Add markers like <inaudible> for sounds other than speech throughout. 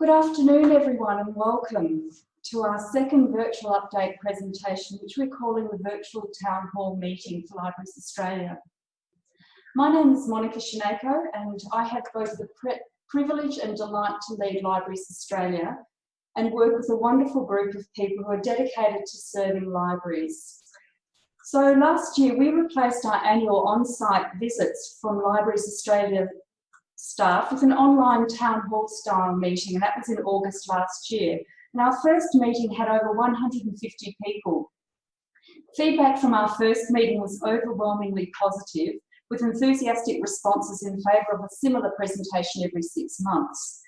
Good afternoon, everyone, and welcome to our second virtual update presentation, which we're calling the Virtual Town Hall Meeting for Libraries Australia. My name is Monica Shineko, and I have both the privilege and delight to lead Libraries Australia and work with a wonderful group of people who are dedicated to serving libraries. So last year, we replaced our annual on-site visits from Libraries Australia staff with an online town hall style meeting, and that was in August last year. And our first meeting had over 150 people. Feedback from our first meeting was overwhelmingly positive, with enthusiastic responses in favour of a similar presentation every six months.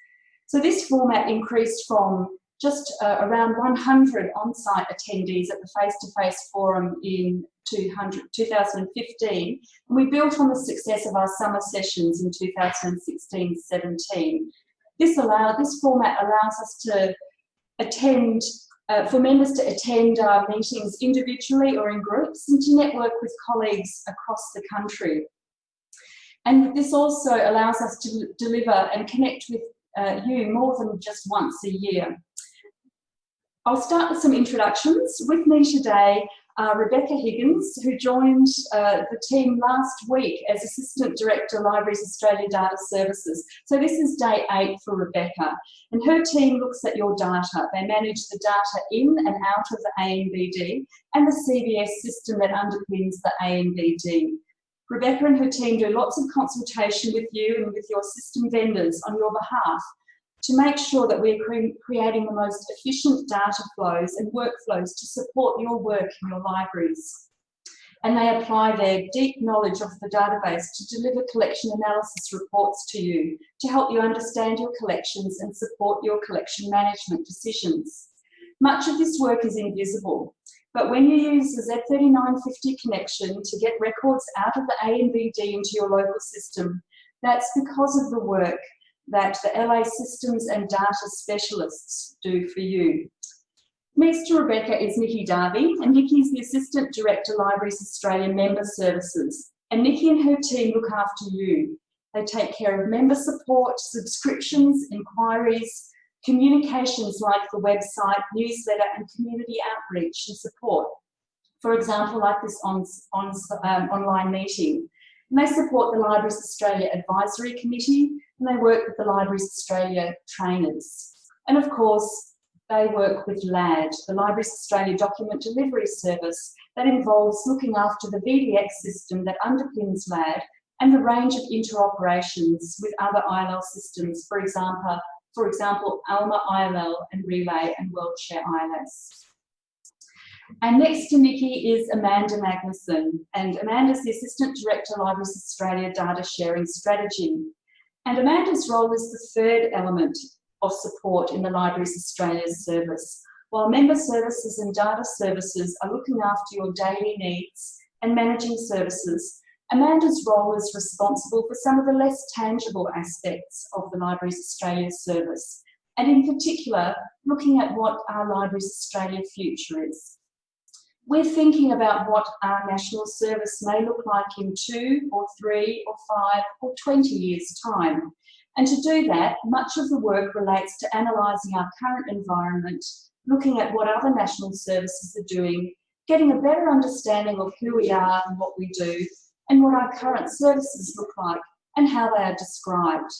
So this format increased from just uh, around 100 on-site attendees at the face-to-face -face forum in 2015. And we built on the success of our summer sessions in 2016-17. This this format allows us to attend, uh, for members to attend our meetings individually or in groups and to network with colleagues across the country. And this also allows us to deliver and connect with uh, you more than just once a year. I'll start with some introductions. With me today uh, Rebecca Higgins, who joined uh, the team last week as Assistant Director, Libraries Australia Data Services. So this is day eight for Rebecca. And her team looks at your data. They manage the data in and out of the ANBD and the CBS system that underpins the ANBD. Rebecca and her team do lots of consultation with you and with your system vendors on your behalf to make sure that we're cre creating the most efficient data flows and workflows to support your work in your libraries. And they apply their deep knowledge of the database to deliver collection analysis reports to you to help you understand your collections and support your collection management decisions. Much of this work is invisible, but when you use the Z3950 connection to get records out of the ANBD into your local system, that's because of the work that the LA systems and data specialists do for you. Next to Rebecca is Nikki Darby, and Nikki is the Assistant Director Libraries Australia Member Services. And Nikki and her team look after you. They take care of member support, subscriptions, inquiries, communications like the website, newsletter, and community outreach and support. For example, like this on, on, um, online meeting. And they support the Libraries Australia Advisory Committee, and they work with the Libraries Australia trainers. And of course, they work with LAD, the Libraries Australia Document Delivery Service, that involves looking after the VDX system that underpins LAD and the range of interoperations with other ILL systems, for example, for example, ALMA ILL and Relais and WorldShare ILS. And next to Nikki is Amanda Magnuson, and Amanda is the Assistant Director, Libraries Australia Data Sharing Strategy. And Amanda's role is the third element of support in the Libraries Australia service. While member services and data services are looking after your daily needs and managing services, Amanda's role is responsible for some of the less tangible aspects of the Libraries Australia service, and in particular, looking at what our Libraries Australia future is. We're thinking about what our national service may look like in two or three or five or 20 years time. And to do that, much of the work relates to analysing our current environment, looking at what other national services are doing, getting a better understanding of who we are and what we do, and what our current services look like and how they are described.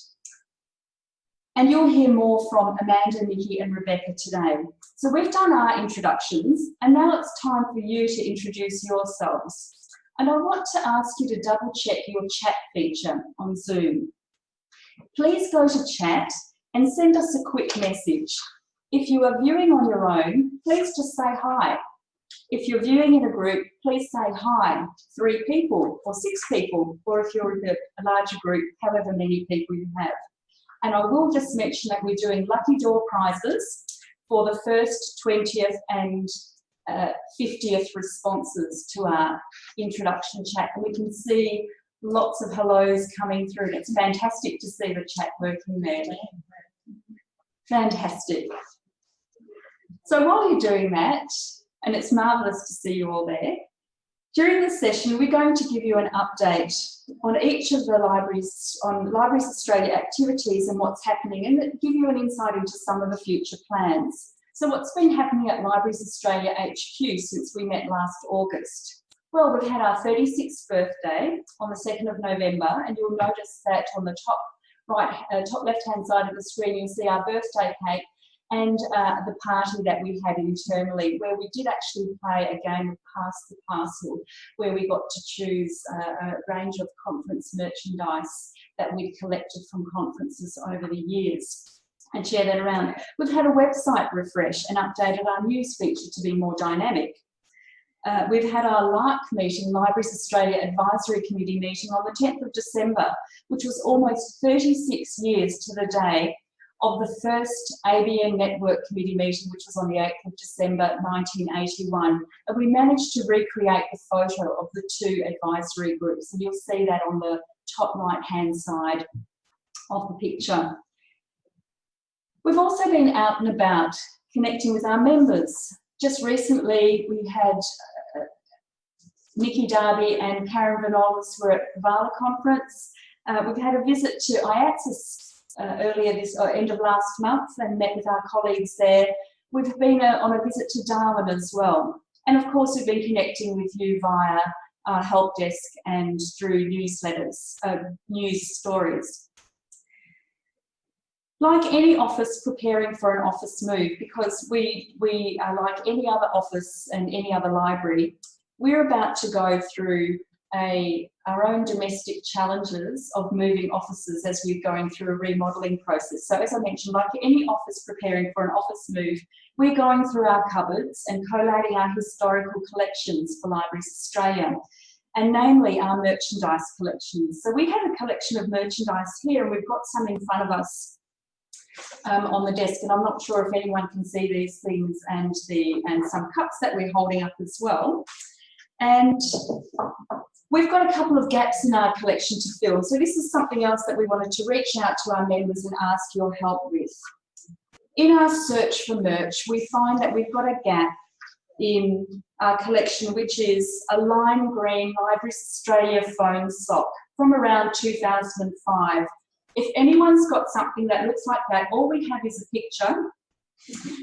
And you'll hear more from Amanda, Nikki and Rebecca today. So we've done our introductions and now it's time for you to introduce yourselves. And I want to ask you to double check your chat feature on Zoom. Please go to chat and send us a quick message. If you are viewing on your own, please just say hi. If you're viewing in a group, please say hi, three people or six people, or if you're in a larger group, however many people you have. And I will just mention that we're doing lucky door prizes for the first 20th and uh, 50th responses to our introduction chat. And we can see lots of hellos coming through. It's fantastic to see the chat working there. Fantastic. So while you're doing that, and it's marvellous to see you all there, During this session, we're going to give you an update on each of the libraries, on Libraries Australia activities and what's happening and give you an insight into some of the future plans. So what's been happening at Libraries Australia HQ since we met last August? Well, we've had our 36th birthday on the 2nd of November and you'll notice that on the top right, uh, top left-hand side of the screen, you'll see our birthday cake and uh, the party that we had internally, where we did actually play a game of Pass the Parcel, where we got to choose uh, a range of conference merchandise that we'd collected from conferences over the years and share that around. We've had a website refresh and updated our news feature to be more dynamic. Uh, we've had our LARC meeting, Libraries Australia Advisory Committee meeting on the 10th of December, which was almost 36 years to the day of the first ABN Network Committee meeting, which was on the 8th of December 1981. And we managed to recreate the photo of the two advisory groups. And you'll see that on the top right-hand side of the picture. We've also been out and about connecting with our members. Just recently, we had uh, Nikki Darby and Karen Vanolis were at the VALA conference. Uh, we've had a visit to AIATSIS uh, earlier this or end of last month and met with our colleagues there. We've been uh, on a visit to Darwin as well. And of course, we've been connecting with you via our help desk and through newsletters, uh, news stories. Like any office preparing for an office move, because we, we are like any other office and any other library, we're about to go through a, our own domestic challenges of moving offices as we're going through a remodelling process. So as I mentioned, like any office preparing for an office move, we're going through our cupboards and collating our historical collections for Libraries Australia and namely our merchandise collections. So we have a collection of merchandise here and we've got some in front of us um, on the desk and I'm not sure if anyone can see these things and the and some cups that we're holding up as well. And We've got a couple of gaps in our collection to fill. So this is something else that we wanted to reach out to our members and ask your help with. In our search for merch, we find that we've got a gap in our collection, which is a lime green Libraries Australia phone sock from around 2005. If anyone's got something that looks like that, all we have is a picture.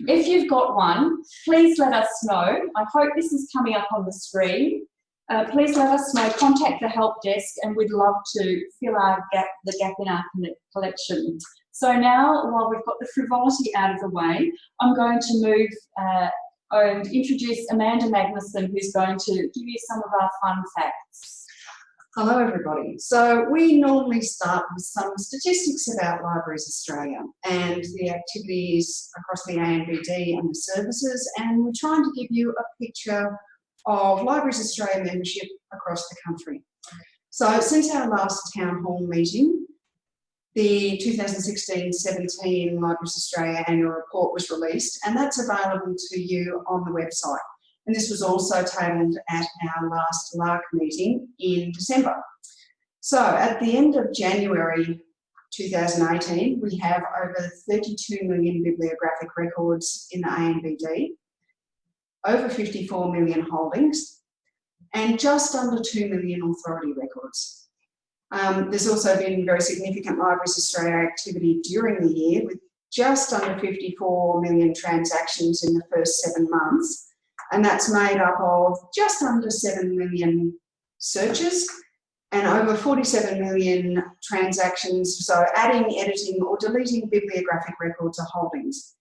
If you've got one, please let us know. I hope this is coming up on the screen. Uh, please let us know, contact the help desk and we'd love to fill our gap, the gap in our collection. So now, while we've got the frivolity out of the way, I'm going to move uh, and introduce Amanda Magnuson, who's going to give you some of our fun facts. Hello everybody. So we normally start with some statistics about Libraries Australia and the activities across the ANBD and the services and we're trying to give you a picture of Libraries Australia membership across the country. So since our last town hall meeting, the 2016-17 Libraries Australia annual report was released and that's available to you on the website. And this was also tabled at our last LARC meeting in December. So at the end of January 2018, we have over 32 million bibliographic records in the ANBD over 54 million holdings, and just under 2 million authority records. Um, there's also been very significant Libraries Australia activity during the year with just under 54 million transactions in the first seven months. And that's made up of just under 7 million searches and over 47 million transactions, so adding, editing or deleting bibliographic records or holdings.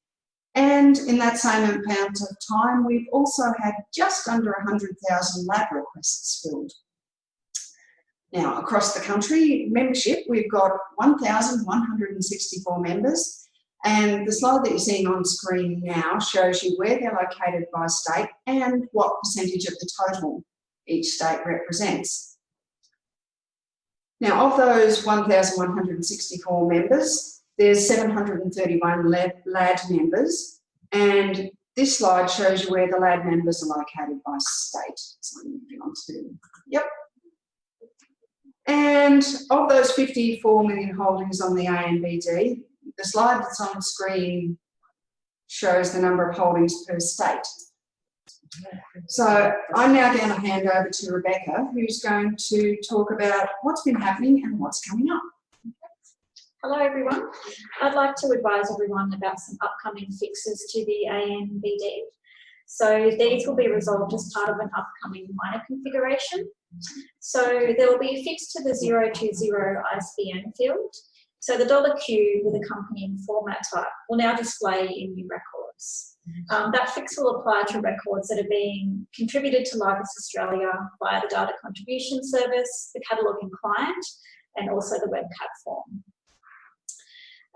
And in that same amount of time, we've also had just under 100,000 LAD requests filled. Now, across the country, membership, we've got 1,164 members. And the slide that you're seeing on screen now shows you where they're located by state and what percentage of the total each state represents. Now, of those 1,164 members, there's 731 LAD members, and this slide shows you where the LAD members are located by state. So moving on to, yep. And of those 54 million holdings on the ANBD, the slide that's on screen shows the number of holdings per state. So I'm now going to hand over to Rebecca, who's going to talk about what's been happening and what's coming up. Hello everyone. I'd like to advise everyone about some upcoming fixes to the ANBD. So these will be resolved as part of an upcoming minor configuration. So there will be a fix to the 020 ISBN field. So the dollar $Q with accompanying format type will now display in new records. Um, that fix will apply to records that are being contributed to Libraries Australia via the data contribution service, the cataloguing client, and also the WebCat form.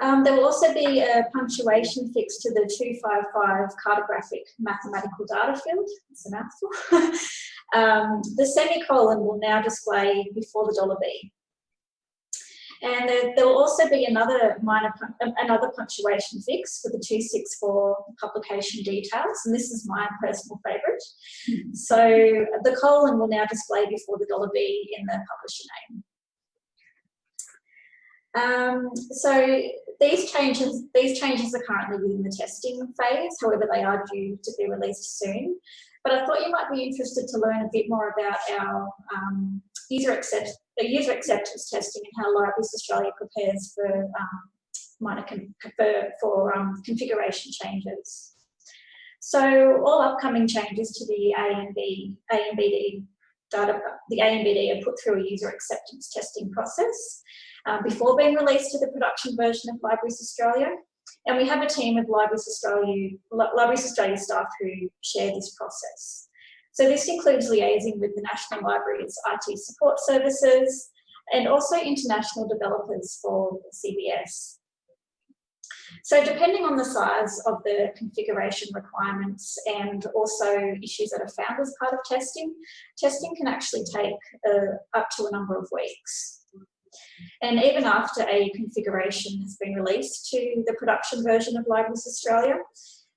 Um, there will also be a punctuation fix to the 255 cartographic mathematical data field. It's a mouthful. <laughs> um, the semicolon will now display before the dollar $B. And there, there, will also be another minor, um, another punctuation fix for the 264 publication details, and this is my personal favourite. Hmm. So the colon will now display before the dollar $B in the publisher name. Um, so these changes, these changes are currently within the testing phase, however they are due to be released soon. But I thought you might be interested to learn a bit more about our um, user, accept, the user acceptance testing and how Libraries Australia prepares for um, minor for, for um, configuration changes. So all upcoming changes to the ANB, ANBD data, the ANBD are put through a user acceptance testing process um, before being released to the production version of Libraries Australia. And we have a team of Libraries Australia, Libraries Australia staff who share this process. So this includes liaising with the National Library's IT support services and also international developers for CBS. So depending on the size of the configuration requirements and also issues that are found as part of testing, testing can actually take uh, up to a number of weeks. And even after a configuration has been released to the production version of Libraries Australia,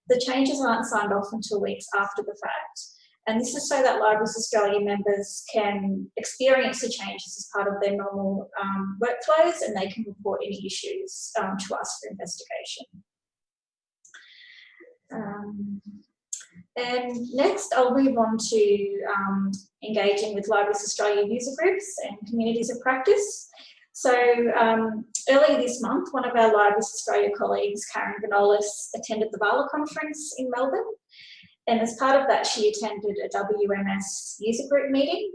the changes aren't signed off until weeks after the fact. And this is so that Libraries Australia members can experience the changes as part of their normal um, workflows and they can report any issues um, to us for investigation. Um, and next, I'll move on to um, engaging with Libraries Australia user groups and communities of practice. So um, earlier this month, one of our Libraries Australia colleagues, Karen Vanolis, attended the VALA conference in Melbourne. And as part of that, she attended a WMS user group meeting.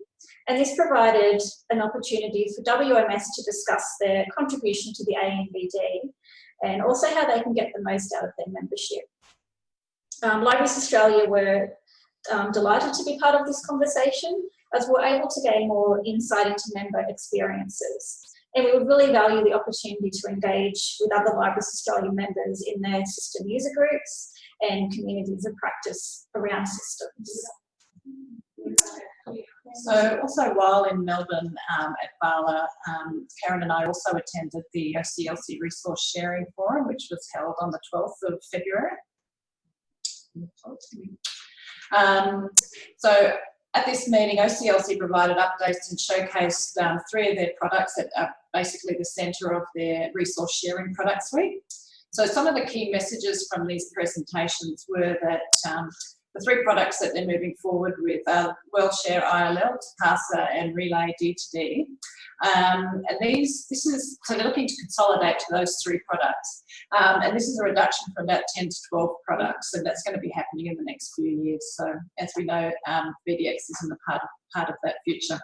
And this provided an opportunity for WMS to discuss their contribution to the ANBD and also how they can get the most out of their membership. Um, Libraries Australia were um, delighted to be part of this conversation as we're able to gain more insight into member experiences. And we would really value the opportunity to engage with other Libraries Australia members in their system user groups and communities of practice around systems. So also while in Melbourne um, at VALA, um, Karen and I also attended the OCLC Resource Sharing Forum, which was held on the 12th of February. Um, so at this meeting, OCLC provided updates and showcased um, three of their products that are basically the centre of their resource sharing product suite. So some of the key messages from these presentations were that um, the three products that they're moving forward with are WorldShare ILL, Tipasa and Relais D2D. Um, and these, this is, so they're looking to consolidate to those three products. Um, and this is a reduction from about 10 to 12 products, and that's going to be happening in the next few years. So as we know, um, VDX is in the part, part of that future.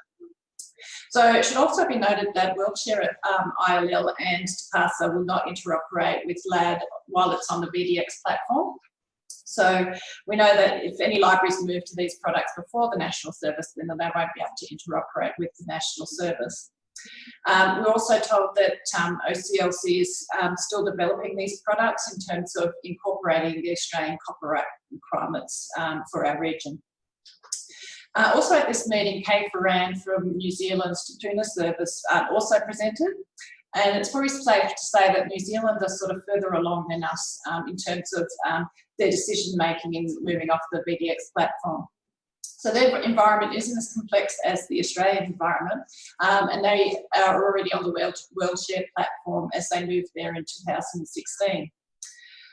So it should also be noted that WorldShare um, ILL and Tipasa will not interoperate with LAD while it's on the VDX platform. So we know that if any libraries move to these products before the national service, then they won't be able to interoperate with the national service. Um, we're also told that um, OCLC is um, still developing these products in terms of incorporating the Australian copyright requirements um, for our region. Uh, also at this meeting, Kay Ferran from New Zealand's Te Puna service uh, also presented. And it's probably safe to say that New Zealand are sort of further along than us um, in terms of um, their decision making in moving off the VDX platform. So their environment isn't as complex as the Australian environment, um, and they are already on the World, WorldShare platform as they moved there in 2016.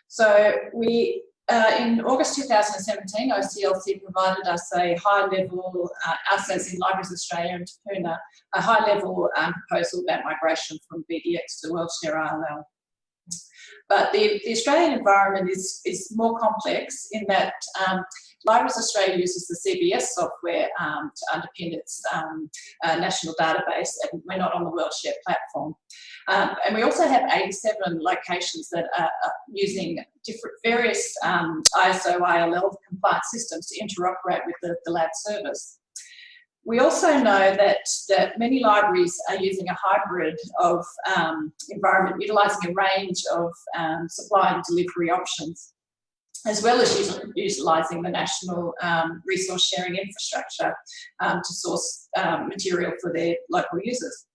So we uh, in August 2017, OCLC provided us a high level, uh, us as in Libraries Australia and Te Puna, a high level um, proposal about migration from VDX to WorldShare ILL. But the, the Australian environment is, is more complex in that um, Libraries Australia uses the CBS software um, to underpin its um, uh, national database and we're not on the WorldShare platform. Um, and we also have 87 locations that are, using different various um, ISO ILL compliant systems to interoperate with the, the LAD service. We also know that, that many libraries are using a hybrid of um, environment, utilising a range of um, supply and delivery options, as well as utilising the national um, resource sharing infrastructure um, to source um, material for their local users.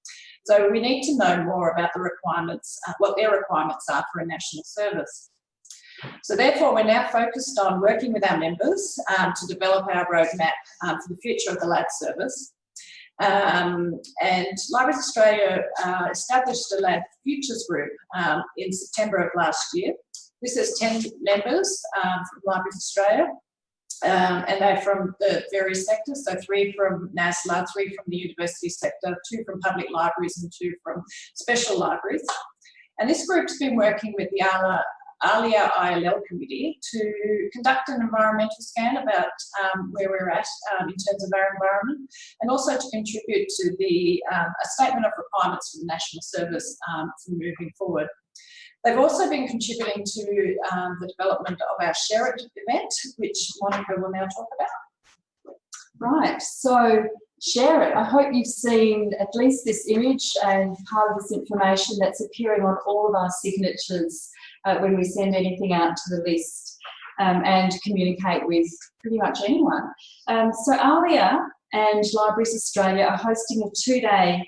So we need to know more about the requirements, uh, what their requirements are for a national service. So therefore, we're now focused on working with our members um, to develop our roadmap um, for the future of the LAD service. Um, and Libraries Australia uh, established a LAD Futures Group um, in September of last year. This has 10 members um, from Libraries Australia, um, and they're from the various sectors, so three from NASLA, three from the university sector, two from public libraries and two from special libraries. And this group's been working with the ALA ALIA ILL committee to conduct an environmental scan about um, where we're at um, in terms of our environment and also to contribute to the um, a statement of requirements for the national service um, for moving forward. They've also been contributing to um, the development of our Share It event, which Monica will now talk about. Right, so share it. I hope you've seen at least this image and part of this information that's appearing on all of our signatures uh, when we send anything out to the list um, and communicate with pretty much anyone. Um, so ALIA and Libraries Australia are hosting a two-day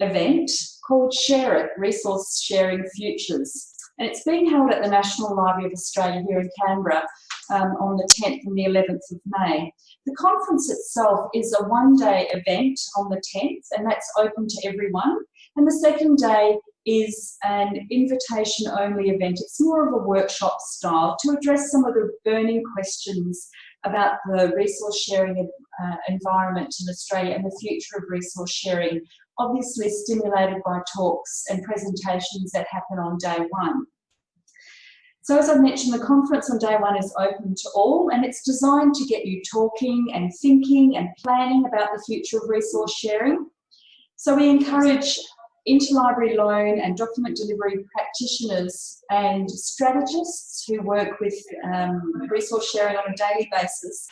event called Share It, Resource Sharing Futures. And it's being held at the National Library of Australia here in Canberra um, on the 10th and the 11th of May. The conference itself is a one-day event on the 10th, and that's open to everyone. And the second day is an invitation only event. It's more of a workshop style to address some of the burning questions about the resource sharing uh, environment in Australia and the future of resource sharing, obviously stimulated by talks and presentations that happen on day one. So as I mentioned, the conference on day one is open to all and it's designed to get you talking and thinking and planning about the future of resource sharing. So we encourage interlibrary loan and document delivery practitioners and strategists who work with um, resource sharing on a daily basis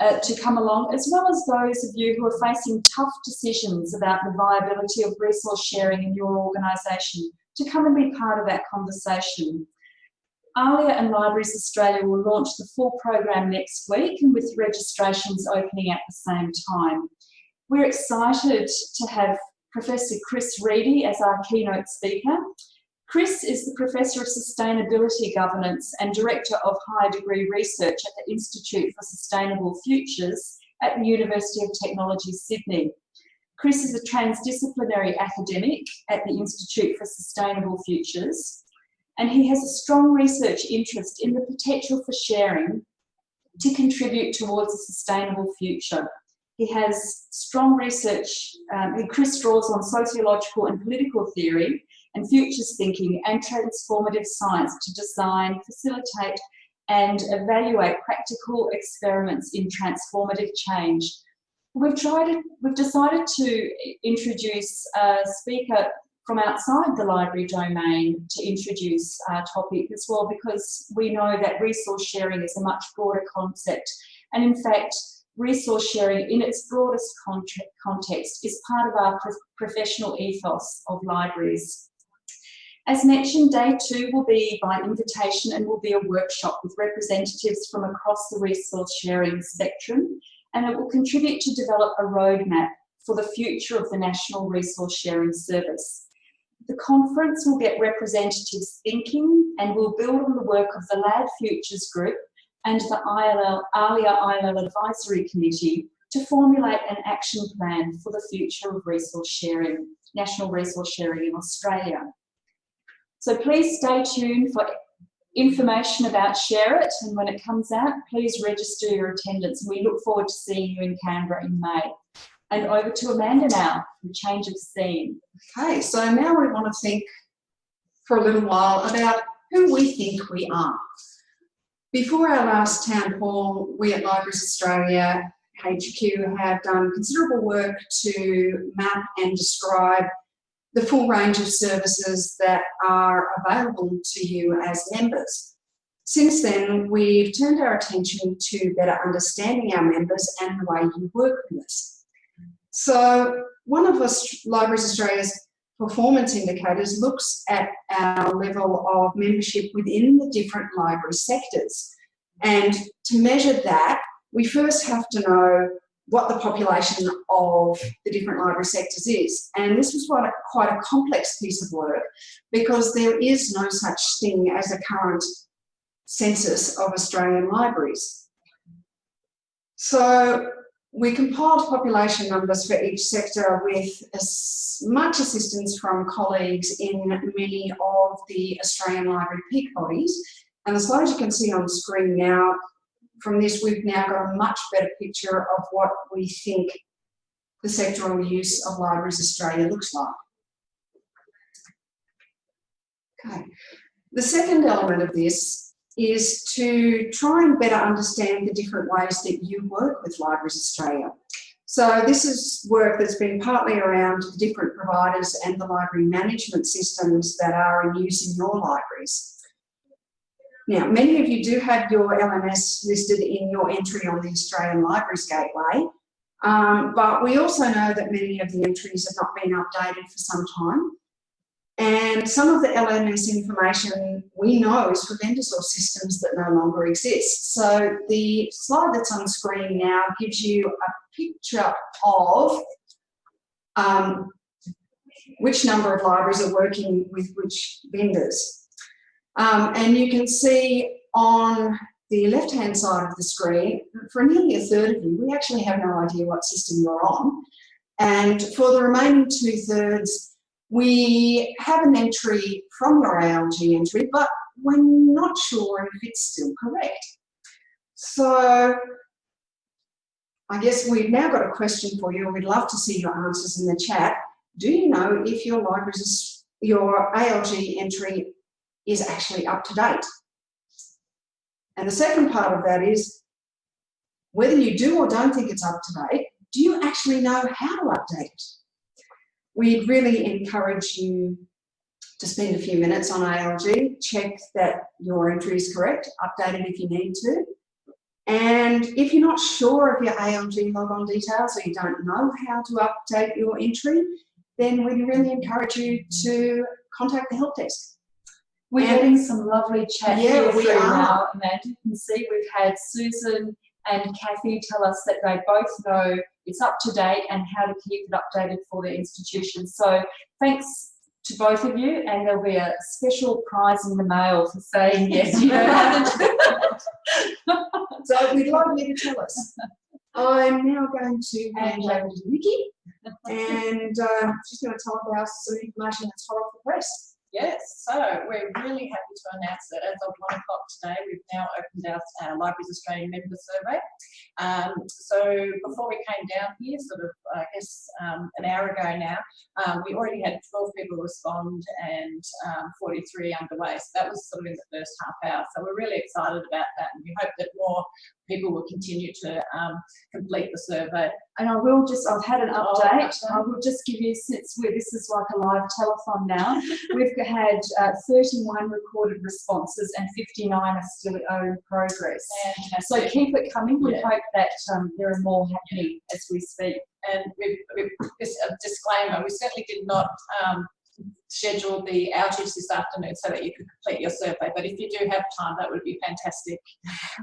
uh, to come along, as well as those of you who are facing tough decisions about the viability of resource sharing in your organisation to come and be part of that conversation. ALIA and Libraries Australia will launch the full program next week and with registrations opening at the same time. We're excited to have Professor Chris Riedy as our keynote speaker. Chris is the Professor of Sustainability Governance and Director of Higher Degree Research at the Institute for Sustainable Futures at the University of Technology, Sydney. Chris is a transdisciplinary academic at the Institute for Sustainable Futures, and he has a strong research interest in the potential for sharing to contribute towards a sustainable future. He has strong research, um, Chris draws on sociological and political theory and futures thinking and transformative science to design, facilitate and evaluate practical experiments in transformative change. We've tried, we've decided to introduce a speaker from outside the library domain to introduce our topic as well because we know that resource sharing is a much broader concept and in fact resource sharing in its broadest context is part of our pro professional ethos of libraries. As mentioned, day two will be by invitation and will be a workshop with representatives from across the resource sharing spectrum and it will contribute to develop a roadmap for the future of the National Resource Sharing Service. The conference will get representatives thinking and will build on the work of the LAD Futures Group and the ILL, ALIA ILL Advisory Committee to formulate an action plan for the future of resource sharing, national resource sharing in Australia. So please stay tuned for information about Share It and when it comes out, please register your attendance. We look forward to seeing you in Canberra in May. And over to Amanda now for change of scene. Okay, so now we want to think for a little while about who we think we are. Before our last town hall, we at Libraries Australia HQ have done considerable work to map and describe the full range of services that are available to you as members. Since then, we've turned our attention to better understanding our members and the way you work with us. So one of us, Libraries Australia's performance indicators looks at our level of membership within the different library sectors. And to measure that, we first have to know what the population of the different library sectors is. And this was quite a, quite a complex piece of work because there is no such thing as a current census of Australian libraries. So we compiled population numbers for each sector with as much assistance from colleagues in many of the Australian library peak bodies. And the slides you can see on screen now, from this we've now got a much better picture of what we think the sectoral use of Libraries Australia looks like. Okay. The second element of this is to try and better understand the different ways that you work with Libraries Australia. So this is work that's been partly around the different providers and the library management systems that are in use in your libraries. Now, many of you do have your LMS listed in your entry on the Australian Libraries Gateway, um, but we also know that many of the entries have not been updated for some time. And some of the LMS information we know is for vendors or systems that no longer exist. So the slide that's on screen now gives you a picture of um, which number of libraries are working with which vendors. Um, and you can see on the left-hand side of the screen, for nearly a third of you, we actually have no idea what system you're on. And for the remaining two-thirds, we have an entry from your ALG entry, but we're not sure if it's still correct. So I guess we've now got a question for you and we'd love to see your answers in the chat. Do you know if your library's, your ALG entry is actually up to date? And the second part of that is, whether you do or don't think it's up to date, do you actually know how to update we'd really encourage you to spend a few minutes on ALG, check that your entry is correct, update it if you need to. And if you're not sure of your ALG logon details or you don't know how to update your entry, then we'd really encourage you to contact the help desk. We're And- getting some lovely chat Yeah, here we are. now, Amanda. You can see we've had Susan and Kathy tell us that they both know it's up to date and how to keep it updated for their institution. So thanks to both of you and there'll be a special prize in the mail for saying <laughs> yes, you know how to do it. So we'd like you to tell us. I'm now going to hand over to Nikki and uh, she's going to tell us some information that's hot off the press. Yes, so we're really happy to announce that as of one o'clock today, we've now opened our Libraries Australian member survey. Um, so before we came down here, sort of, I guess, um, an hour ago now, um, we already had 12 people respond and um, 43 underway. So that was sort of in the first half hour. So we're really excited about that and we hope that more people will continue to um, complete the survey. And I will just, I've had an Oh, update. okay. I will just give you, since we're, this is like a live telethon now, <laughs> we've had uh, 31 recorded responses and 59 are still in progress. So keep it coming. We Yeah. hope that um, there are more happening as we speak. and we've, we've this a disclaimer, we certainly did not um, schedule the outage this afternoon so that you could complete your survey, but if you do have time, that would be fantastic. <laughs>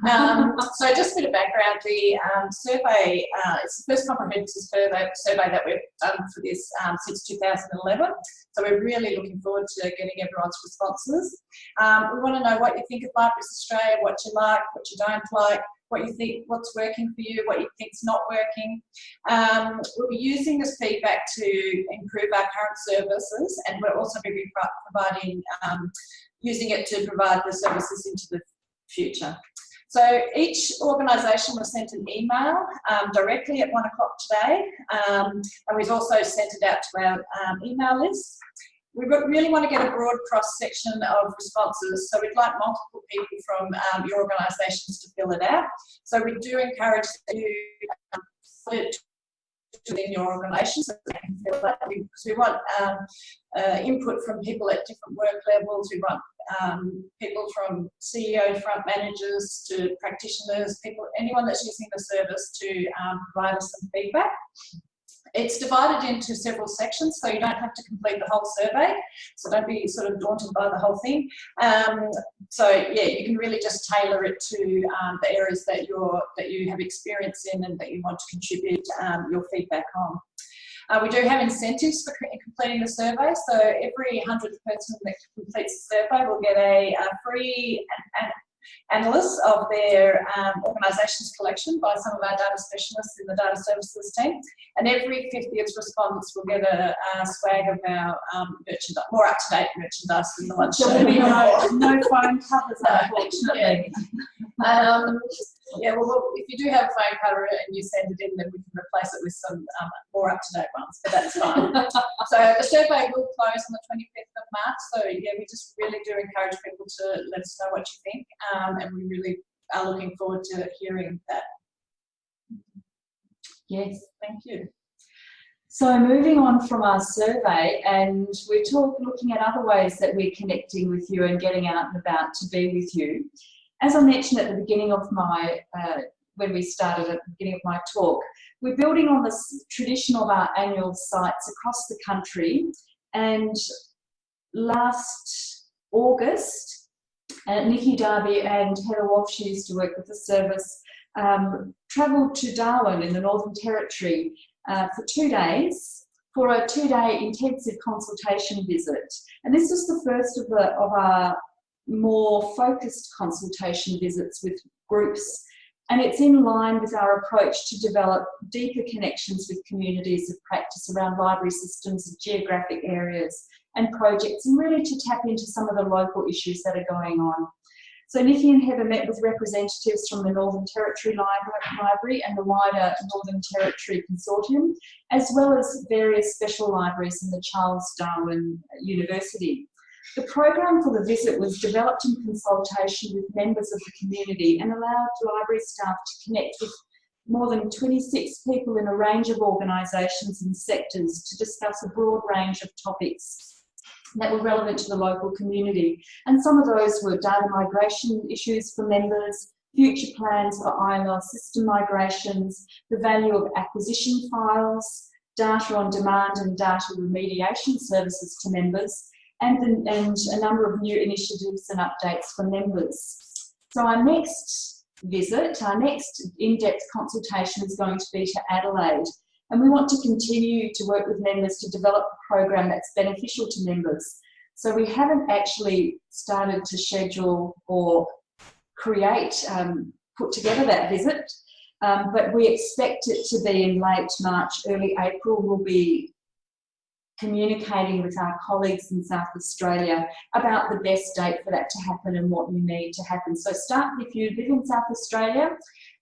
Um, so just a bit of background, the um, survey, uh, it's the first comprehensive survey, survey that we've done for this um, since 2011, so we're really looking forward to getting everyone's responses. Um, we want to know what you think of Libraries Australia, what you like, what you don't like, what you think, what's working for you, what you think's not working. Um, we'll be using this feedback to improve our current services and we'll also be providing um, using it to provide the services into the future. So each organisation was sent an email um, directly at one o'clock today, um, and we've also sent it out to our um, email list. We really want to get a broad cross section of responses, so we'd like multiple people from um, your organisations to fill it out. So we do encourage you um, to within your organisation so they can fill that because we want um, uh, input from people at different work levels. We want um, people from CEO, front managers to practitioners, people, anyone that's using the service to um, provide us some feedback. It's divided into several sections, so you don't have to complete the whole survey. So don't be sort of daunted by the whole thing. Um, so yeah, you can really just tailor it to um, the areas that you're that you have experience in and that you want to contribute um, your feedback on. Uh, we do have incentives for completing the survey. So every 100th person that completes the survey will get a, a free analysts of their um, organisation's collection by some of our data specialists in the data services team. And every 50th respondents will get a, a swag of our um, merchandise, more up-to-date merchandise than the There'll <laughs> be no, no phone covers, unfortunately. <laughs> Um, yeah, well, if you do have a phone cover and you send it in, then we can replace it with some um, more up-to-date ones, but that's fine. <laughs> so the survey will close on the 25th of March. So yeah, we just really do encourage people to let us know what you think, um, and we really are looking forward to hearing that. Yes. Thank you. So moving on from our survey, and we're talk, looking at other ways that we're connecting with you and getting out and about to be with you. As I mentioned at the beginning of my, uh, when we started at the beginning of my talk, we're building on the tradition of our annual sites across the country. And last August, uh, Nikki Darby and Heather Walsh used to work with the service, um, travelled to Darwin in the Northern Territory uh, for two days for a two-day intensive consultation visit. And this was the first of, the, of our more focused consultation visits with groups and it's in line with our approach to develop deeper connections with communities of practice around library systems of geographic areas and projects and really to tap into some of the local issues that are going on. So Nikki and Heather met with representatives from the Northern Territory Library and the wider Northern Territory Consortium, as well as various special libraries in the Charles Darwin University. The program for the visit was developed in consultation with members of the community and allowed library staff to connect with more than 26 people in a range of organisations and sectors to discuss a broad range of topics that were relevant to the local community. And some of those were data migration issues for members, future plans for ILR system migrations, the value of acquisition files, data on demand and data remediation services to members, and, and a number of new initiatives and updates for members. So our next visit, our next in-depth consultation is going to be to Adelaide. And we want to continue to work with members to develop a program that's beneficial to members. So we haven't actually started to schedule or create, um, put together that visit, um, but we expect it to be in late March, early April. We'll be communicating with our colleagues in South Australia about the best date for that to happen and what you need to happen. So start, if you live in South Australia,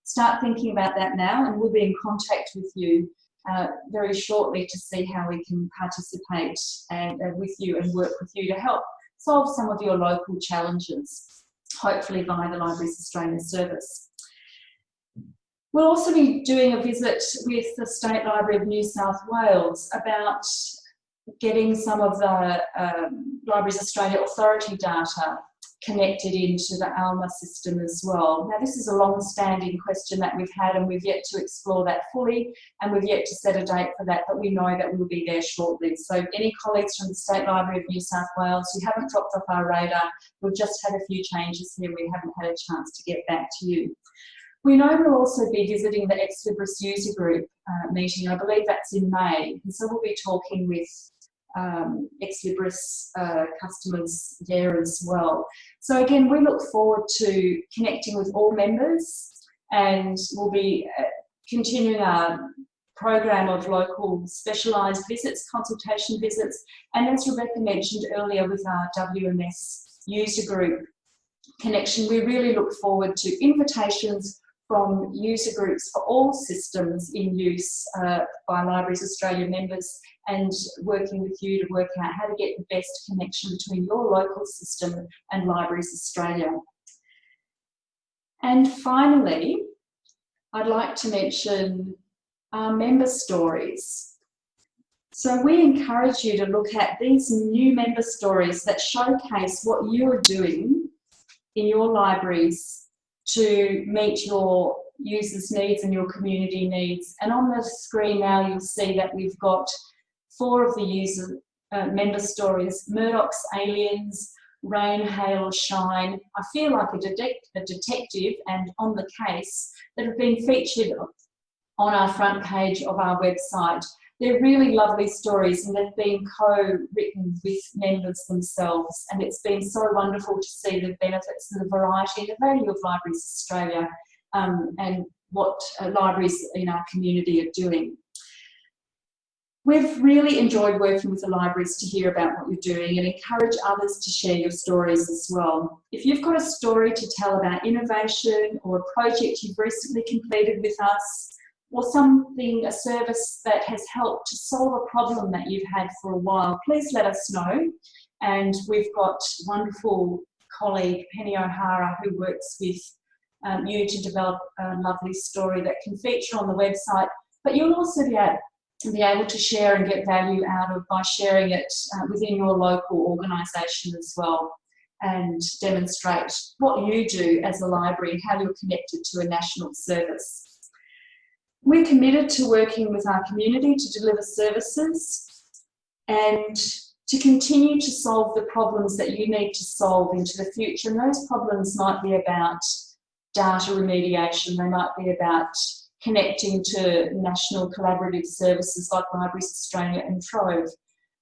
start thinking about that now and we'll be in contact with you uh, very shortly to see how we can participate and, uh, with you and work with you to help solve some of your local challenges, hopefully via the Libraries Australia service. We'll also be doing a visit with the State Library of New South Wales about getting some of the um, Libraries Australia Authority data connected into the ALMA system as well. Now this is a long-standing question that we've had and we've yet to explore that fully and we've yet to set a date for that but we know that we'll be there shortly. So any colleagues from the State Library of New South Wales who haven't dropped off our radar, we've just had a few changes here we haven't had a chance to get back to you. We know we'll also be visiting the Ex Libris user group uh, meeting. I believe that's in May. And so we'll be talking with um, Ex Libris uh, customers there as well. So again, we look forward to connecting with all members and we'll be uh, continuing our program of local specialised visits, consultation visits, and as Rebecca mentioned earlier with our WMS user group connection, we really look forward to invitations from user groups for all systems in use uh, by Libraries Australia members and working with you to work out how to get the best connection between your local system and Libraries Australia. And finally, I'd like to mention our member stories. So we encourage you to look at these new member stories that showcase what you are doing in your libraries to meet your users' needs and your community needs. And on the screen now, you'll see that we've got four of the user uh, member stories, Murdoch's Aliens, Rain, Hail Shine. I feel like a, detect a detective and on the case that have been featured on our front page of our website. They're really lovely stories and they've been co-written with members themselves and it's been so wonderful to see the benefits and the variety and the value of Libraries Australia um, and what uh, libraries in our community are doing. We've really enjoyed working with the libraries to hear about what you're doing and encourage others to share your stories as well. If you've got a story to tell about innovation or a project you've recently completed with us, or something, a service that has helped to solve a problem that you've had for a while, please let us know. And we've got wonderful colleague Penny O'Hara who works with um, you to develop a lovely story that can feature on the website, but you'll also be able, be able to share and get value out of by sharing it uh, within your local organisation as well and demonstrate what you do as a library how you're connected to a national service. We're committed to working with our community to deliver services and to continue to solve the problems that you need to solve into the future. And those problems might be about data remediation, they might be about connecting to national collaborative services like Libraries Australia and Trove.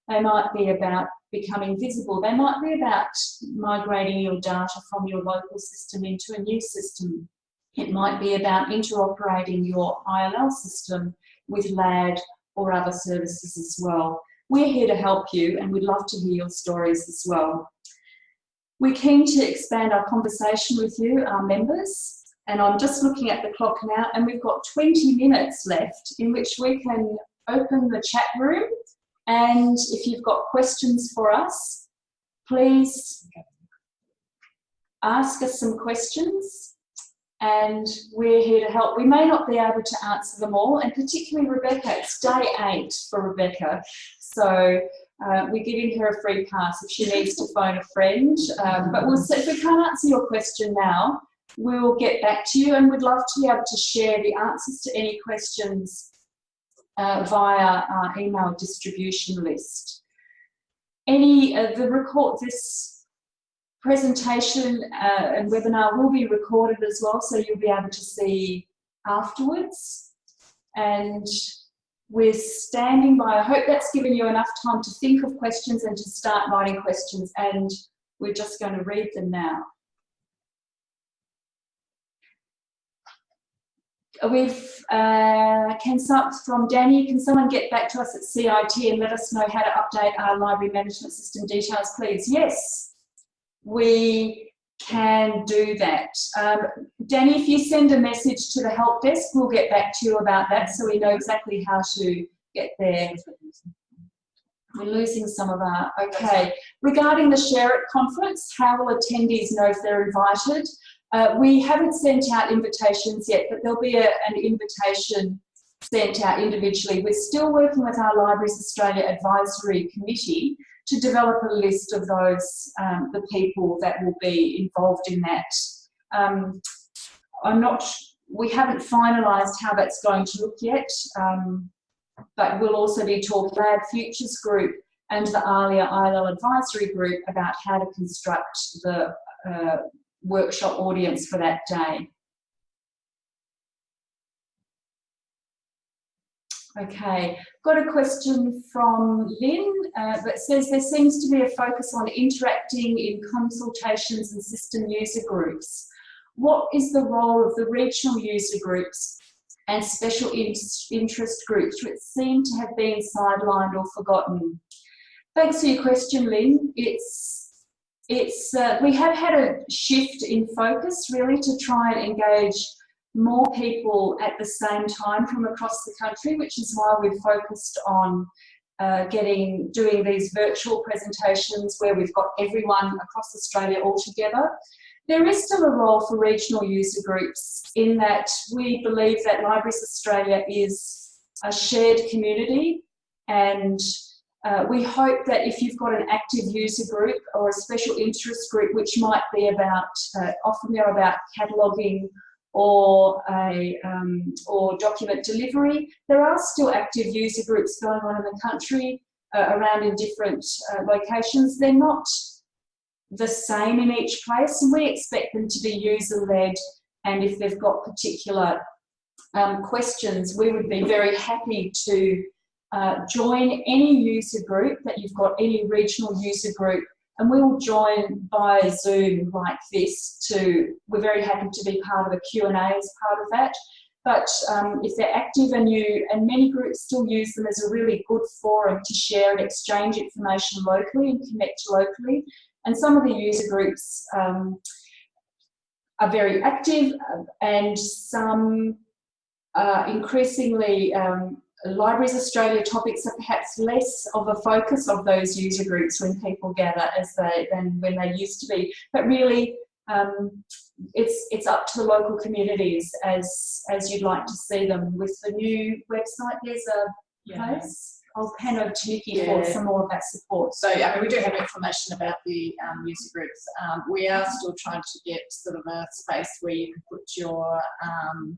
They might be about becoming visible. They might be about migrating your data from your local system into a new system. It might be about interoperating your ILL system with LAD or other services as well. We're here to help you and we'd love to hear your stories as well. We're keen to expand our conversation with you, our members, and I'm just looking at the clock now and we've got 20 minutes left in which we can open the chat room and if you've got questions for us, please ask us some questions and we're here to help. We may not be able to answer them all, and particularly Rebecca, it's day eight for Rebecca. So uh, we're giving her a free pass if she needs to phone a friend. Um, but we'll if we can't answer your question now, we'll get back to you and we'd love to be able to share the answers to any questions uh, via our email distribution list. Any, uh, the record, this presentation uh, and webinar will be recorded as well, so you'll be able to see afterwards. And we're standing by. I hope that's given you enough time to think of questions and to start writing questions, and we're just going to read them now. We've, uh, can some, from Danny, can someone get back to us at CIT and let us know how to update our library management system details, please? Yes, we can do that. Um, Danny, if you send a message to the help desk, we'll get back to you about that so we know exactly how to get there. We're losing some of our, okay. Regarding the Share It conference, how will attendees know if they're invited? Uh, we haven't sent out invitations yet, but there'll be a, an invitation sent out individually. We're still working with our Libraries Australia Advisory Committee to develop a list of those, um, the people that will be involved in that. Um, I'm not, we haven't finalised how that's going to look yet, um, but we'll also be talking to the LAD Futures Group and the ALIA ILL Advisory Group about how to construct the uh, workshop audience for that day. Okay, got a question from Lynn uh, that says there seems to be a focus on interacting in consultations and system user groups. What is the role of the regional user groups and special in interest groups which seem to have been sidelined or forgotten? Thanks for your question, Lynn. It's it's uh, we have had a shift in focus really to try and engage more people at the same time from across the country, which is why we've focused on uh, getting doing these virtual presentations where we've got everyone across Australia all together. There is still a role for regional user groups in that we believe that Libraries Australia is a shared community and uh, we hope that if you've got an active user group or a special interest group, which might be about, uh, often they're about cataloguing or a um, or document delivery, there are still active user groups going on in the country uh, around in different uh, locations. They're not the same in each place, and we expect them to be user-led. And if they've got particular um, questions, we would be very happy to uh, join any user group that you've got, any regional user group, and we will join by Zoom like this to, we're very happy to be part of a Q&A as part of that. But um, if they're active and you, and many groups still use them as a really good forum to share and exchange information locally and connect locally. And some of the user groups um, are very active uh, and some uh, increasingly um, Libraries Australia topics are perhaps less of a focus of those user groups when people gather as they than when they used to be. But really, um, it's it's up to the local communities as as you'd like to see them. With the new website, there's a Yeah. place. I'll hand over to Nikki Yeah. for some more of that support. So, I mean, we do have information about the um, user groups. Um, we are still trying to get sort of a space where you can put your um,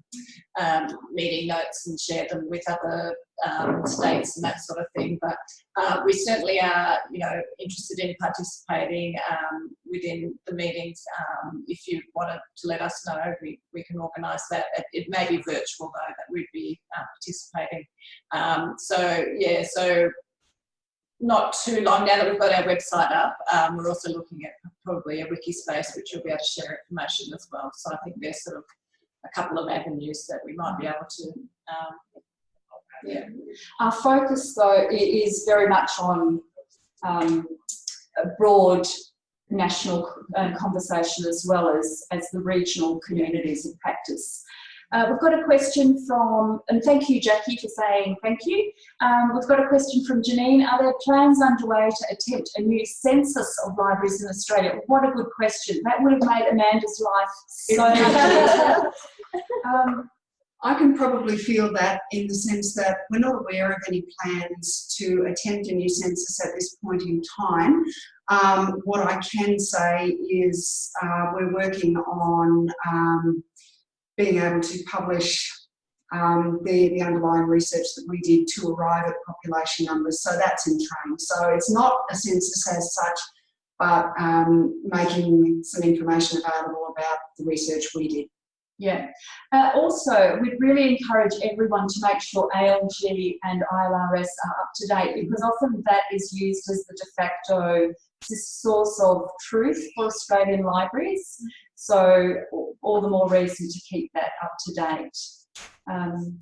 um, meeting notes and share them with other um, states and that sort of thing. But uh, we certainly are, you know, interested in participating um, within the meetings. Um, if you wanted to let us know, we, we can organise that. It, it may be virtual though, that we'd be uh, participating. Um, so, yeah, so not too long now that we've got our website up, um, we're also looking at probably a wiki space which you'll be able to share information as well. So I think there's sort of a couple of avenues that we might be able to um, yeah. Our focus, though, is very much on um, a broad national uh, conversation as well as, as the regional communities of practice. Uh, we've got a question from, and thank you, Jackie, for saying thank you. Um, we've got a question from Janine. Are there plans underway to attempt a new census of libraries in Australia? What a good question. That would have made Amanda's life so much easier. <laughs> Um, I can probably feel that in the sense that we're not aware of any plans to attempt a new census at this point in time. Um, what I can say is uh, we're working on um, being able to publish um, the, the underlying research that we did to arrive at population numbers. So that's in train. So it's not a census as such, but um, making some information available about the research we did. Yeah. Uh, also, we'd really encourage everyone to make sure ALG and ILRS are up to date because often that is used as the de facto source of truth for Australian libraries. So all the more reason to keep that up to date. Um,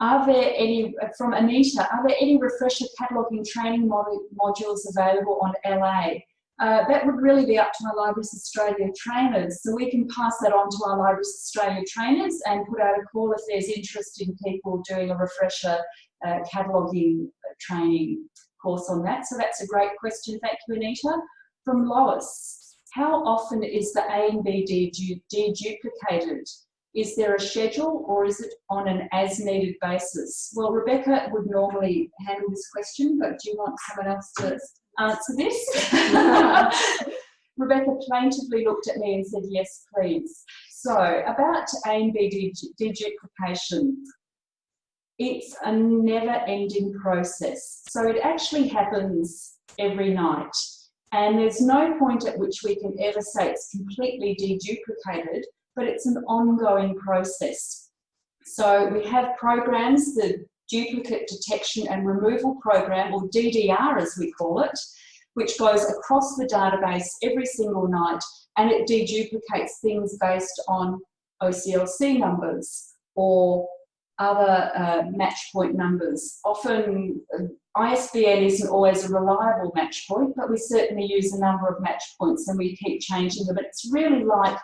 are there any, from Anita, are there any refresher cataloguing training mod modules available on LA? Uh, that would really be up to our Libraries Australia trainers. So we can pass that on to our Libraries Australia trainers and put out a call if there's interest in people doing a refresher uh, cataloguing training course on that. So that's a great question. Thank you, Anita. From Lois, how often is the A and B deduplicated? Is there a schedule or is it on an as needed basis? Well, Rebecca would normally handle this question, but do you want someone else to Uh, answer this? <laughs> Rebecca plaintively looked at me and said, yes, please. So about A and B deduplication, it's a never ending process. So it actually happens every night. And there's no point at which we can ever say it's completely deduplicated, but it's an ongoing process. So we have programs, the Duplicate Detection and Removal Program, or DDR as we call it, which goes across the database every single night and it deduplicates things based on OCLC numbers or other uh, match point numbers. Often uh, ISBN isn't always a reliable match point, but we certainly use a number of match points and we keep changing them. But it's really like,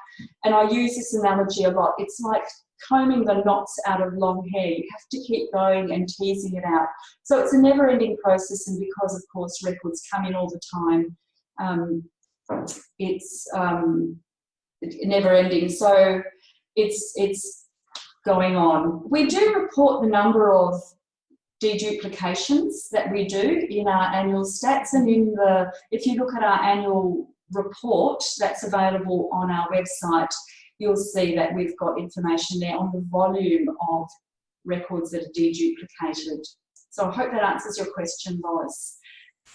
and I use this analogy a lot, it's like combing the knots out of long hair. You have to keep going and teasing it out. So it's a never ending process and because of course records come in all the time, um, it's um, never ending. So it's, it's going on. We do report the number of deduplications that we do in our annual stats and in the, if you look at our annual report that's available on our website, you'll see that we've got information there on the volume of records that are deduplicated. So I hope that answers your question, Lois.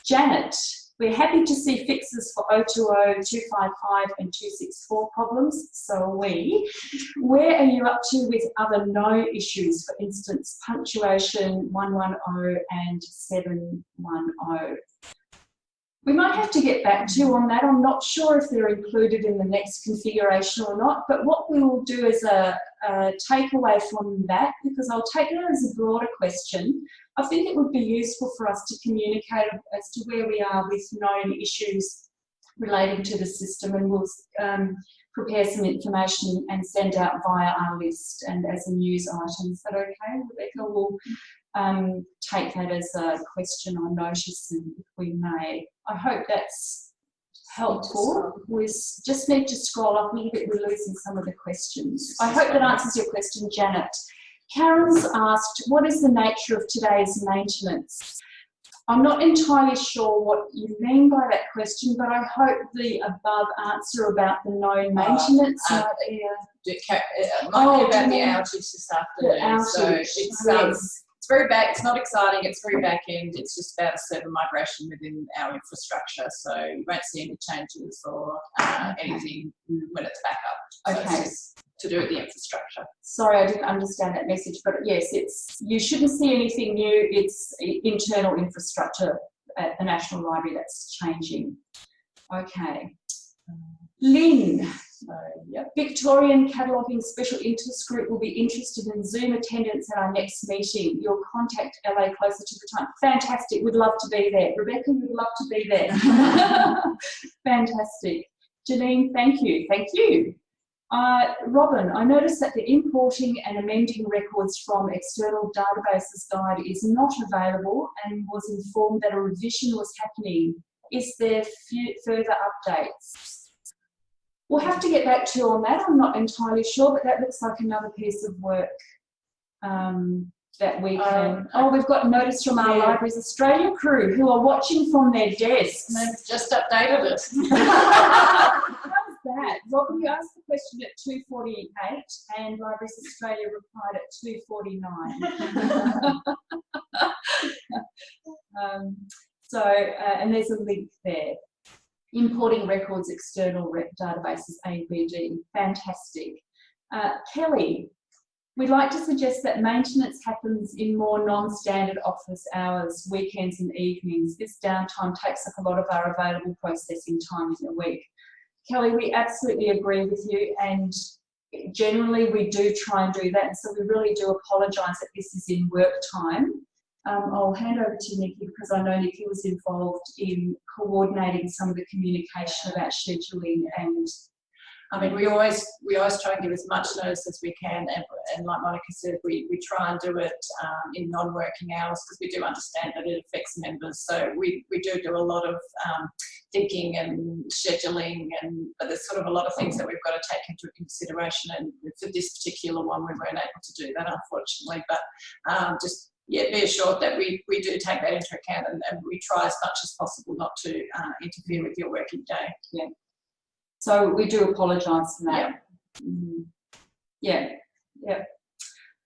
Janet, we're happy to see fixes for 020, 255 and 264 problems, so are we. Where are you up to with other no issues, for instance, punctuation 110 and 710? We might have to get back to you on that. I'm not sure if they're included in the next configuration or not, but what we will do as a, a takeaway from that, because I'll take it as a broader question, I think it would be useful for us to communicate as to where we are with known issues relating to the system and we'll um, prepare some information and send out via our list and as a news item. Is that okay, Rebecca? We'll um, take that as a question or notice if we may. I hope that's helpful. We just need to scroll up a little bit. We're losing some of the questions. I hope that answers your question, Janet. Karen's asked, what is the nature of today's maintenance? I'm not entirely sure what you mean by that question, but I hope the above answer about the known Uh, maintenance uh, might be a- It might Oh, be about the outage this afternoon. So outage, it's, yes. It's very back, it's not exciting, it's very back end. It's just about a server migration within our infrastructure. So you won't see any changes or uh, anything when it's back up. So it's Okay. just to do with the infrastructure. Sorry, I didn't understand that message, but yes, it's you shouldn't see anything new. It's internal infrastructure at the National Library that's changing. Okay. Lynn, So. Victorian Cataloguing Special Interest Group will be interested in Zoom attendance at our next meeting. You'll contact LA closer to the time. Fantastic, we'd love to be there. Rebecca, we'd love to be there. <laughs> Fantastic. Janine, thank you, thank you. Uh, Robin, I noticed that the importing and amending records from external databases guide is not available and was informed that a revision was happening. Is there further updates? We'll have to get back to you on that. I'm not entirely sure, but that looks like another piece of work um, that we can. Um, oh, we've got notice from our yeah. Libraries Australia crew who are watching from their desks. They've just updated it. <laughs> How's that? Robin, you asked the question at 2.48 and Libraries Australia replied at 2.49. <laughs> <laughs> um, so, uh, and there's a link there. Importing records, external rec databases, ABD, fantastic. Uh, Kelly, we'd like to suggest that maintenance happens in more non-standard office hours, weekends and evenings. This downtime takes up a lot of our available processing time in the week. Kelly, we absolutely agree with you and generally we do try and do that and so we really do apologise that this is in work time. Um, I'll hand over to Nikki because I know Nikki was involved in coordinating some of the communication about scheduling and I mean, we always we always try and give as much notice as we can, and, and like Monica said, we, we try and do it um, in non-working hours because we do understand that it affects members. So we, we do do a lot of um, thinking and scheduling, and but there's sort of a lot of things that we've got to take into consideration. And for this particular one, we weren't able to do that, unfortunately. But um, just yeah, be assured that we, we do take that into account and, and we try as much as possible not to uh, interfere with your working day. Yeah. So we do apologise for that. Mm. Yeah, yeah.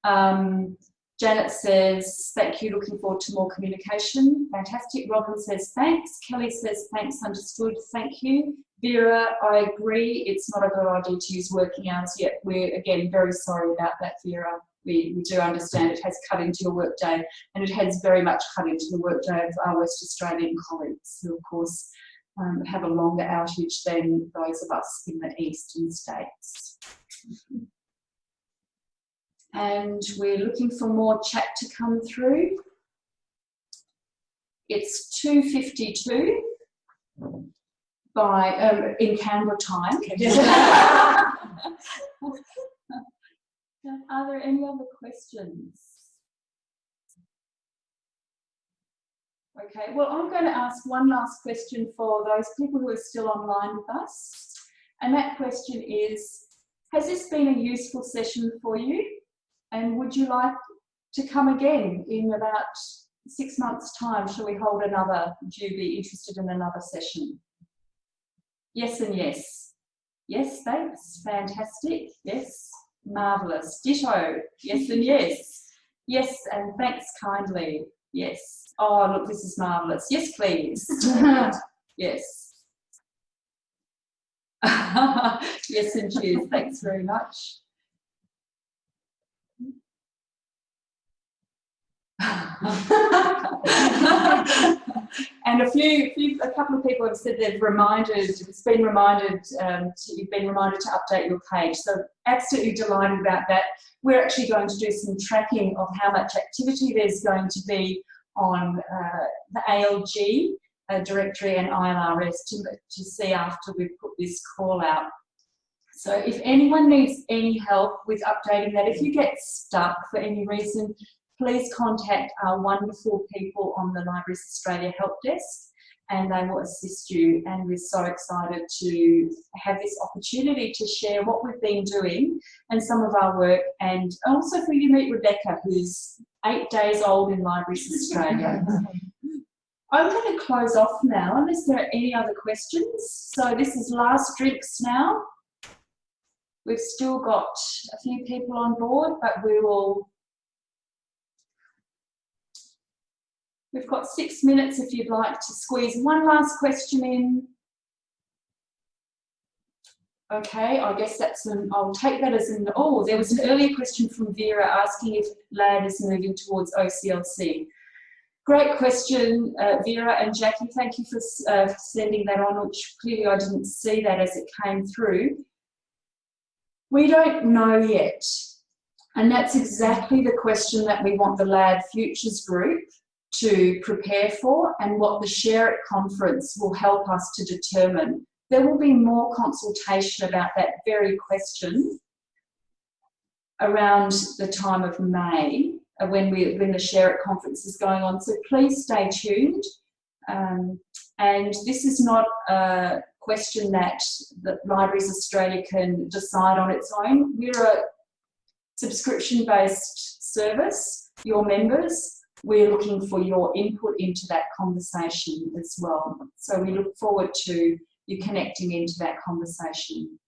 Um, Janet says, thank you, looking forward to more communication. Fantastic. Robin says, thanks. Kelly says, thanks, understood, thank you. Vera, I agree, it's not a good idea to use working hours yet. We're, again, very sorry about that, Vera. We, we do understand it has cut into your workday and it has very much cut into the workday of our West Australian colleagues who, of course, um, have a longer outage than those of us in the eastern states. And we're looking for more chat to come through. It's 2.52 by, um, in Canberra time. <laughs> Are there any other questions? Okay, well, I'm going to ask one last question for those people who are still online with us. And that question is, has this been a useful session for you? And would you like to come again in about six months' time? Shall we hold another? Would you be interested in another session? Yes and yes. Yes, thanks. Fantastic. Yes. Marvellous. Ditto. Yes and yes. Yes, and thanks kindly. Yes. Oh, look, this is marvellous. Yes, please. <laughs> yes. <laughs> yes, and cheers. Thanks very much. <laughs> and a few, few, a couple of people have said they've reminded, it's been reminded, um, to, you've been reminded to update your page. So absolutely delighted about that. We're actually going to do some tracking of how much activity there's going to be on uh, the ALG uh, directory and ILRS to, to see after we put this call out. So if anyone needs any help with updating that, if you get stuck for any reason, please contact our wonderful people on the Libraries Australia help desk and they will assist you. And we're so excited to have this opportunity to share what we've been doing and some of our work and also for you to meet Rebecca, who's eight days old in Libraries Australia. <laughs> I'm going to close off now unless there are any other questions. So this is last drinks now. We've still got a few people on board, but we will We've got six minutes if you'd like to squeeze one last question in. Okay, I guess that's an, I'll take that as an, oh, there was an earlier question from Vera asking if LAD is moving towards OCLC. Great question, uh, Vera and Jackie. Thank you for uh, sending that on, which clearly I didn't see that as it came through. We don't know yet. And that's exactly the question that we want the LAD Futures group to prepare for and what the Share It conference will help us to determine. There will be more consultation about that very question around the time of May uh, when, we, when the Share It conference is going on. So please stay tuned. Um, and this is not a question that, that Libraries Australia can decide on its own. We're a subscription-based service. Your members we're looking for your input into that conversation as well. So we look forward to you connecting into that conversation.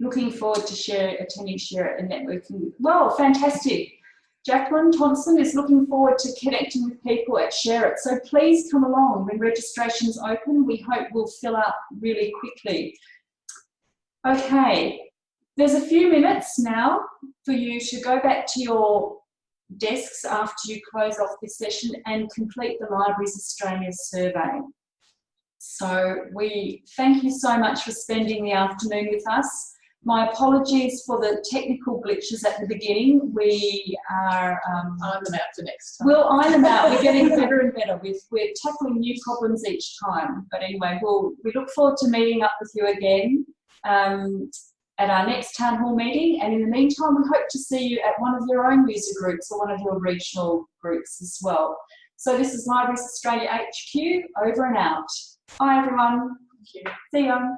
Looking forward to share, attending Share and networking. Well, fantastic. Jacqueline Thompson is looking forward to connecting with people at Share It. So please come along when registration's open. We hope we'll fill up really quickly. Okay, there's a few minutes now for you to go back to your desks after you close off this session and complete the Libraries Australia survey. So we thank you so much for spending the afternoon with us. My apologies for the technical glitches at the beginning. We are... Um, iron them out for next time. We'll iron them out. We're getting <laughs> better and better. With, we're tackling new problems each time. But anyway, we'll, we look forward to meeting up with you again. Um, at our next town hall meeting. And in the meantime, we hope to see you at one of your own user groups or one of your regional groups as well. So this is Libraries Australia HQ, over and out. Bye everyone. See you.